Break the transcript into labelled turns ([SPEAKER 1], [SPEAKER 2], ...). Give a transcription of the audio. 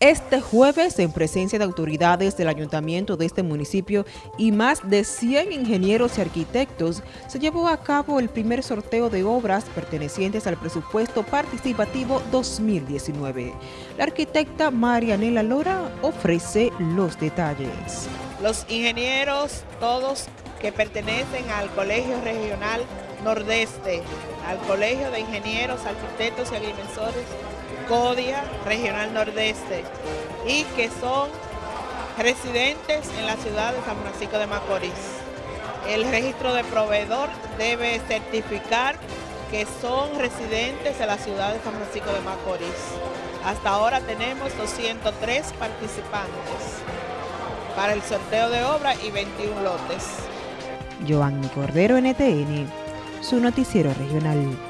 [SPEAKER 1] Este jueves, en presencia de autoridades del ayuntamiento de este municipio y más de 100 ingenieros y arquitectos, se llevó a cabo el primer sorteo de obras pertenecientes al presupuesto participativo 2019. La arquitecta Marianela Lora ofrece los detalles.
[SPEAKER 2] Los ingenieros, todos que pertenecen al Colegio Regional Nordeste, al Colegio de Ingenieros, Arquitectos y Agrimensores CODIA Regional Nordeste y que son residentes en la ciudad de San Francisco de Macorís. El registro de proveedor debe certificar que son residentes de la ciudad de San Francisco de Macorís. Hasta ahora tenemos 203 participantes para el sorteo de obra y 21 lotes.
[SPEAKER 1] Joanny Cordero, NTN, su noticiero regional.